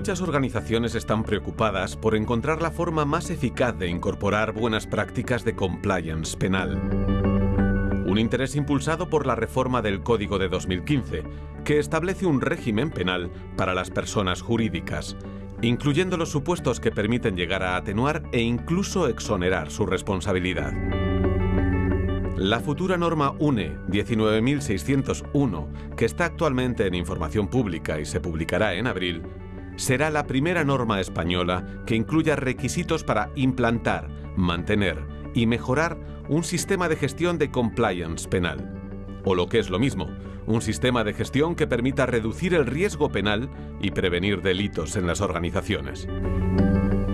Muchas organizaciones están preocupadas por encontrar la forma más eficaz de incorporar buenas prácticas de compliance penal. Un interés impulsado por la reforma del Código de 2015, que establece un régimen penal para las personas jurídicas, incluyendo los supuestos que permiten llegar a atenuar e incluso exonerar su responsabilidad. La futura norma UNE 19601, que está actualmente en información pública y se publicará en abril, será la primera norma española que incluya requisitos para implantar, mantener y mejorar un sistema de gestión de compliance penal. O lo que es lo mismo, un sistema de gestión que permita reducir el riesgo penal y prevenir delitos en las organizaciones.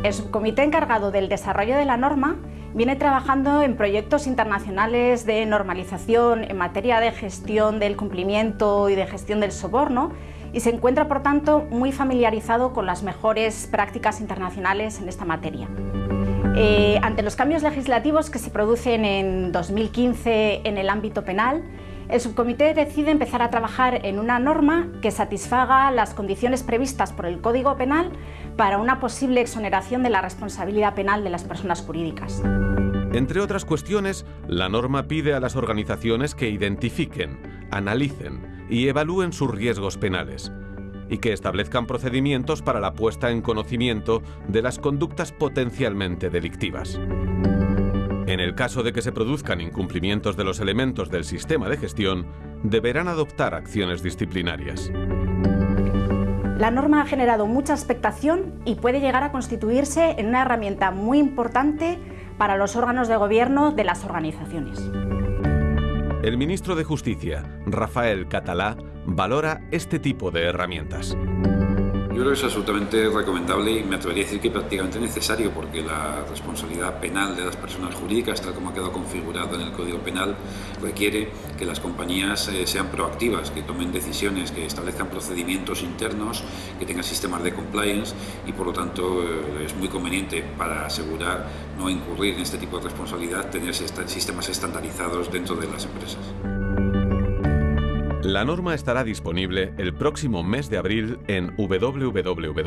El subcomité encargado del desarrollo de la norma viene trabajando en proyectos internacionales de normalización en materia de gestión del cumplimiento y de gestión del soborno y se encuentra, por tanto, muy familiarizado con las mejores prácticas internacionales en esta materia. Eh, ante los cambios legislativos que se producen en 2015 en el ámbito penal, el subcomité decide empezar a trabajar en una norma que satisfaga las condiciones previstas por el Código Penal para una posible exoneración de la responsabilidad penal de las personas jurídicas. Entre otras cuestiones, la norma pide a las organizaciones que identifiquen, analicen y evalúen sus riesgos penales y que establezcan procedimientos para la puesta en conocimiento de las conductas potencialmente delictivas. En el caso de que se produzcan incumplimientos de los elementos del sistema de gestión, deberán adoptar acciones disciplinarias. La norma ha generado mucha expectación y puede llegar a constituirse en una herramienta muy importante para los órganos de gobierno de las organizaciones. El ministro de Justicia, Rafael Catalá, valora este tipo de herramientas. Yo creo que es absolutamente recomendable y me atrevería a decir que prácticamente necesario porque la responsabilidad penal de las personas jurídicas, tal como ha quedado configurado en el Código Penal, requiere que las compañías eh, sean proactivas, que tomen decisiones, que establezcan procedimientos internos, que tengan sistemas de compliance y por lo tanto eh, es muy conveniente para asegurar no incurrir en este tipo de responsabilidad tener sistemas estandarizados dentro de las empresas. La norma estará disponible el próximo mes de abril en www.une.org.